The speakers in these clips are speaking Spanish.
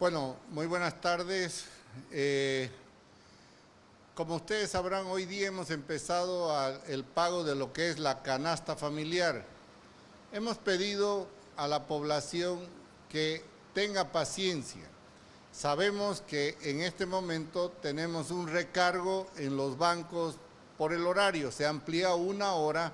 Bueno, muy buenas tardes. Eh, como ustedes sabrán, hoy día hemos empezado el pago de lo que es la canasta familiar. Hemos pedido a la población que tenga paciencia. Sabemos que en este momento tenemos un recargo en los bancos por el horario, se amplía una hora,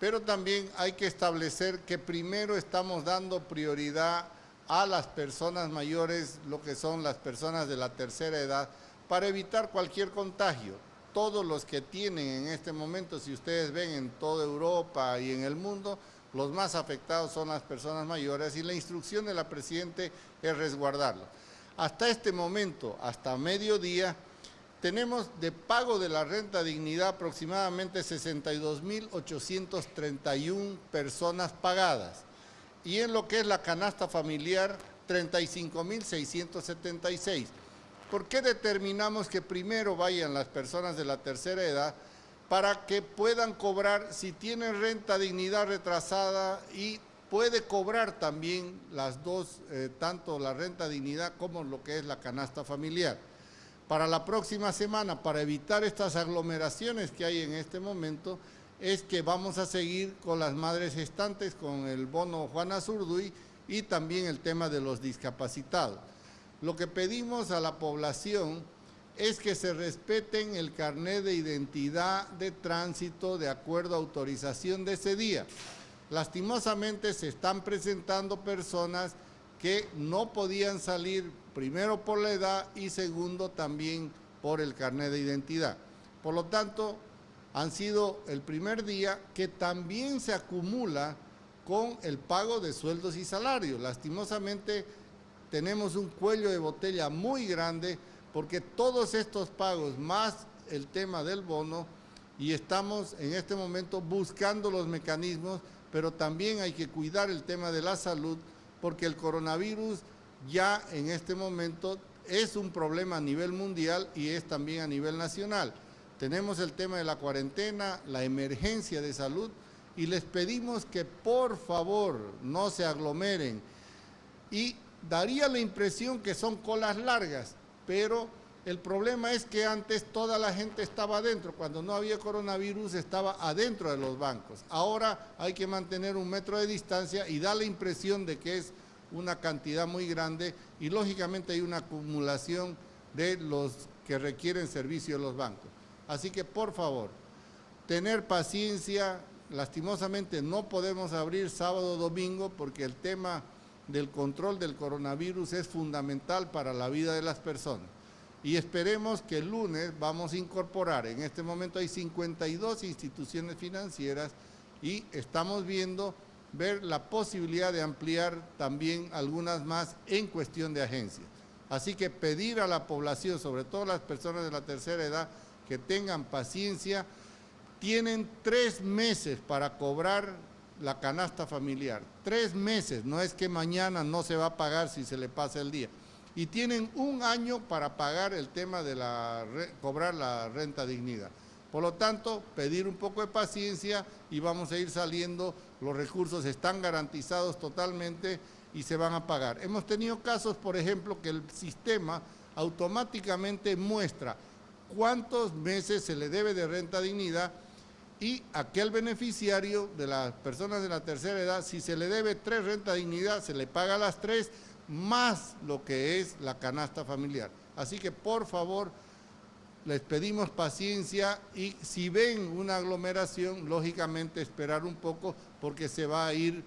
pero también hay que establecer que primero estamos dando prioridad a las personas mayores, lo que son las personas de la tercera edad, para evitar cualquier contagio. Todos los que tienen en este momento, si ustedes ven en toda Europa y en el mundo, los más afectados son las personas mayores y la instrucción de la Presidente es resguardarlo. Hasta este momento, hasta mediodía, tenemos de pago de la renta dignidad aproximadamente 62.831 personas pagadas y en lo que es la canasta familiar 35.676. ¿Por qué determinamos que primero vayan las personas de la tercera edad para que puedan cobrar si tienen renta dignidad retrasada y puede cobrar también las dos, eh, tanto la renta dignidad como lo que es la canasta familiar? Para la próxima semana, para evitar estas aglomeraciones que hay en este momento, es que vamos a seguir con las madres gestantes, con el bono Juana Zurduy y también el tema de los discapacitados. Lo que pedimos a la población es que se respeten el carnet de identidad de tránsito de acuerdo a autorización de ese día. Lastimosamente se están presentando personas que no podían salir primero por la edad y segundo también por el carnet de identidad. Por lo tanto, han sido el primer día que también se acumula con el pago de sueldos y salarios. Lastimosamente tenemos un cuello de botella muy grande porque todos estos pagos más el tema del bono y estamos en este momento buscando los mecanismos, pero también hay que cuidar el tema de la salud porque el coronavirus ya en este momento es un problema a nivel mundial y es también a nivel nacional. Tenemos el tema de la cuarentena, la emergencia de salud y les pedimos que por favor no se aglomeren. Y daría la impresión que son colas largas, pero el problema es que antes toda la gente estaba adentro, cuando no había coronavirus estaba adentro de los bancos. Ahora hay que mantener un metro de distancia y da la impresión de que es una cantidad muy grande y lógicamente hay una acumulación de los que requieren servicio de los bancos. Así que por favor, tener paciencia, lastimosamente no podemos abrir sábado o domingo porque el tema del control del coronavirus es fundamental para la vida de las personas. Y esperemos que el lunes vamos a incorporar, en este momento hay 52 instituciones financieras y estamos viendo ver la posibilidad de ampliar también algunas más en cuestión de agencias. Así que pedir a la población, sobre todo las personas de la tercera edad, que tengan paciencia, tienen tres meses para cobrar la canasta familiar. Tres meses, no es que mañana no se va a pagar si se le pasa el día. Y tienen un año para pagar el tema de la, cobrar la renta dignidad. Por lo tanto, pedir un poco de paciencia y vamos a ir saliendo, los recursos están garantizados totalmente y se van a pagar. Hemos tenido casos, por ejemplo, que el sistema automáticamente muestra cuántos meses se le debe de renta dignidad y aquel beneficiario de las personas de la tercera edad, si se le debe tres renta dignidad, se le paga las tres, más lo que es la canasta familiar. Así que por favor, les pedimos paciencia y si ven una aglomeración, lógicamente esperar un poco porque se va a ir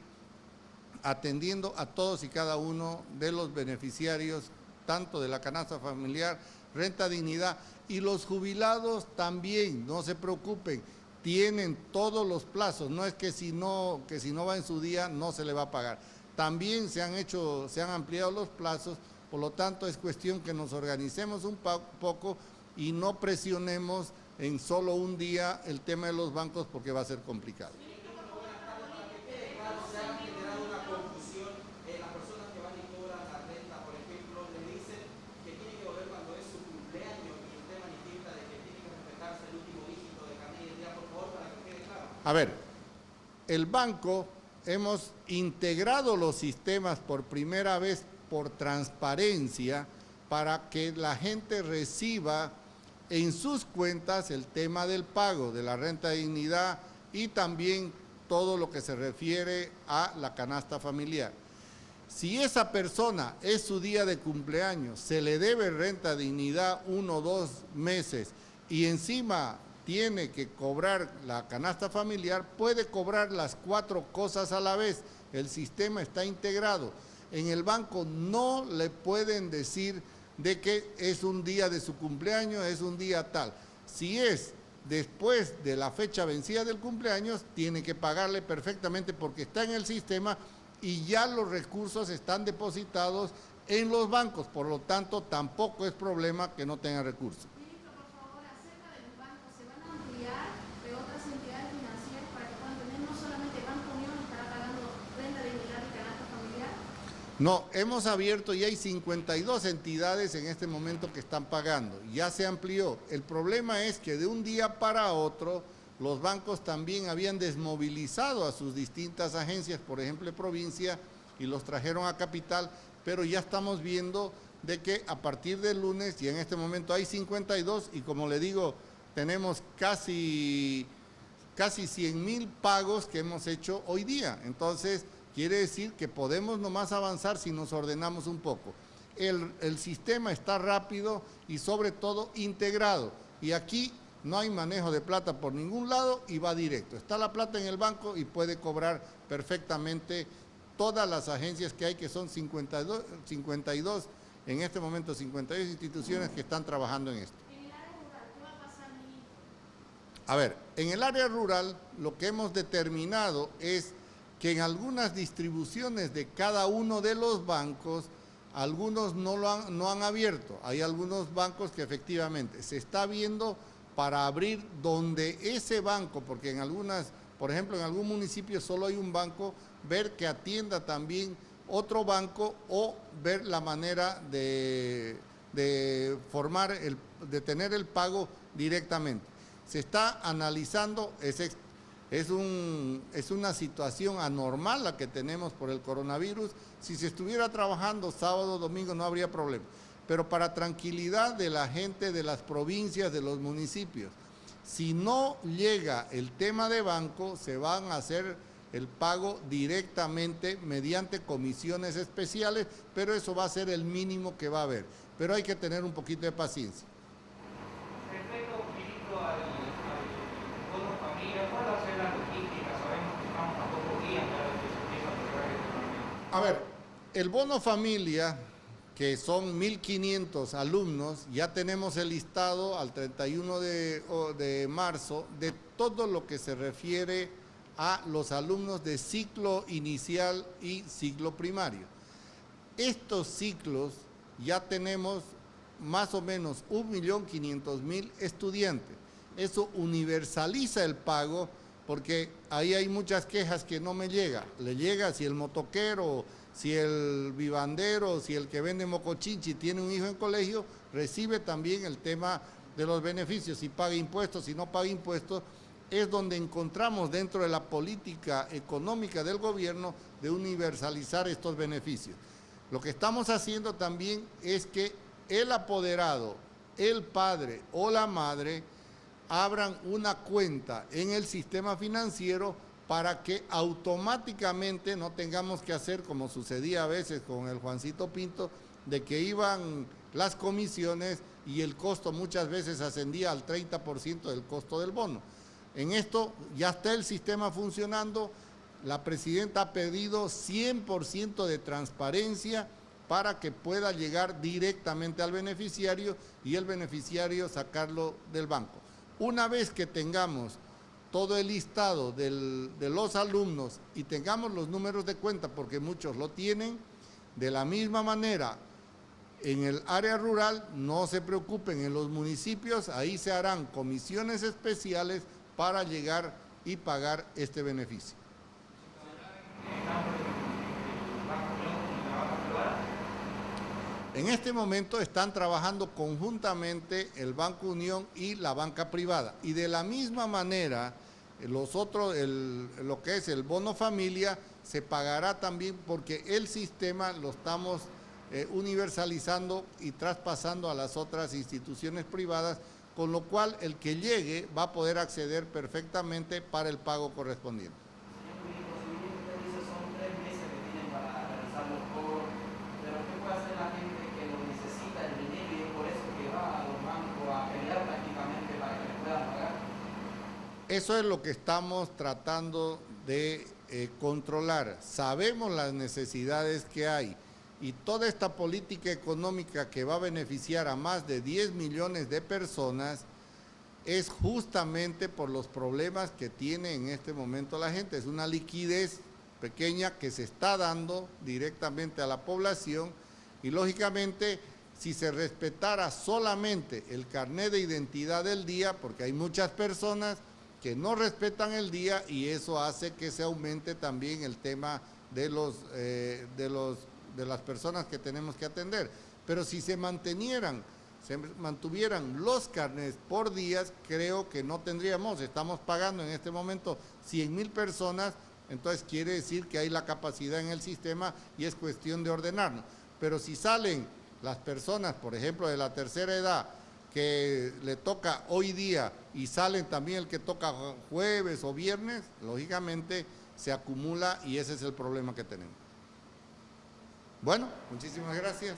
atendiendo a todos y cada uno de los beneficiarios, tanto de la canasta familiar, renta dignidad, y los jubilados también, no se preocupen, tienen todos los plazos, no es que si no, que si no va en su día no se le va a pagar. También se han hecho, se han ampliado los plazos, por lo tanto es cuestión que nos organicemos un poco y no presionemos en solo un día el tema de los bancos porque va a ser complicado. A ver, el banco hemos integrado los sistemas por primera vez por transparencia para que la gente reciba en sus cuentas el tema del pago de la renta dignidad y también todo lo que se refiere a la canasta familiar. Si esa persona es su día de cumpleaños, se le debe renta dignidad uno o dos meses y encima tiene que cobrar la canasta familiar, puede cobrar las cuatro cosas a la vez. El sistema está integrado. En el banco no le pueden decir de que es un día de su cumpleaños, es un día tal. Si es después de la fecha vencida del cumpleaños, tiene que pagarle perfectamente porque está en el sistema y ya los recursos están depositados en los bancos, por lo tanto tampoco es problema que no tenga recursos. No, hemos abierto y hay 52 entidades en este momento que están pagando. Ya se amplió. El problema es que de un día para otro los bancos también habían desmovilizado a sus distintas agencias, por ejemplo, provincia, y los trajeron a capital, pero ya estamos viendo de que a partir del lunes, y en este momento hay 52, y como le digo, tenemos casi, casi 100 mil pagos que hemos hecho hoy día. Entonces, Quiere decir que podemos nomás avanzar si nos ordenamos un poco. El, el, sistema está rápido y sobre todo integrado. Y aquí no hay manejo de plata por ningún lado y va directo. Está la plata en el banco y puede cobrar perfectamente todas las agencias que hay, que son 52, 52 en este momento 52 instituciones que están trabajando en esto. A ver, en el área rural lo que hemos determinado es que en algunas distribuciones de cada uno de los bancos, algunos no, lo han, no han abierto. Hay algunos bancos que efectivamente se está viendo para abrir donde ese banco, porque en algunas, por ejemplo, en algún municipio solo hay un banco, ver que atienda también otro banco o ver la manera de, de formar, el, de tener el pago directamente. Se está analizando, ese es, un, es una situación anormal la que tenemos por el coronavirus. Si se estuviera trabajando sábado, domingo, no habría problema. Pero para tranquilidad de la gente de las provincias, de los municipios, si no llega el tema de banco, se van a hacer el pago directamente mediante comisiones especiales, pero eso va a ser el mínimo que va a haber. Pero hay que tener un poquito de paciencia. A ver, el bono familia, que son 1.500 alumnos, ya tenemos el listado al 31 de, marzo de todo lo que se refiere a los alumnos de ciclo inicial y ciclo primario. Estos ciclos ya tenemos más o menos 1.500.000 estudiantes. Eso universaliza el pago porque ahí hay muchas quejas que no me llega. Le llega si el motoquero, si el vivandero, si el que vende mocochinchi tiene un hijo en colegio, recibe también el tema de los beneficios, si paga impuestos, si no paga impuestos, es donde encontramos dentro de la política económica del gobierno de universalizar estos beneficios. Lo que estamos haciendo también es que el apoderado, el padre o la madre, abran una cuenta en el sistema financiero para que automáticamente no tengamos que hacer como sucedía a veces con el Juancito Pinto, de que iban las comisiones y el costo muchas veces ascendía al 30% del costo del bono. En esto ya está el sistema funcionando, la presidenta ha pedido 100% de transparencia para que pueda llegar directamente al beneficiario y el beneficiario sacarlo del banco. Una vez que tengamos todo el listado de los alumnos y tengamos los números de cuenta, porque muchos lo tienen, de la misma manera en el área rural, no se preocupen, en los municipios ahí se harán comisiones especiales para llegar y pagar este beneficio. En este momento están trabajando conjuntamente el Banco Unión y la banca privada. Y de la misma manera, los otros, lo que es el bono familia, se pagará también porque el sistema lo estamos eh, universalizando y traspasando a las otras instituciones privadas, con lo cual el que llegue va a poder acceder perfectamente para el pago correspondiente. Eso es lo que estamos tratando de eh, controlar. Sabemos las necesidades que hay y toda esta política económica que va a beneficiar a más de 10 millones de personas es justamente por los problemas que tiene en este momento la gente. Es una liquidez pequeña que se está dando directamente a la población y lógicamente si se respetara solamente el carnet de identidad del día, porque hay muchas personas que no respetan el día y eso hace que se aumente también el tema de, los, eh, de, los, de las personas que tenemos que atender. Pero si se mantenieran, se mantuvieran los carnes por días, creo que no tendríamos, estamos pagando en este momento 100 mil personas, entonces quiere decir que hay la capacidad en el sistema y es cuestión de ordenarnos. Pero si salen las personas, por ejemplo, de la tercera edad, que le toca hoy día y salen también el que toca jueves o viernes, lógicamente se acumula y ese es el problema que tenemos. Bueno, muchísimas gracias.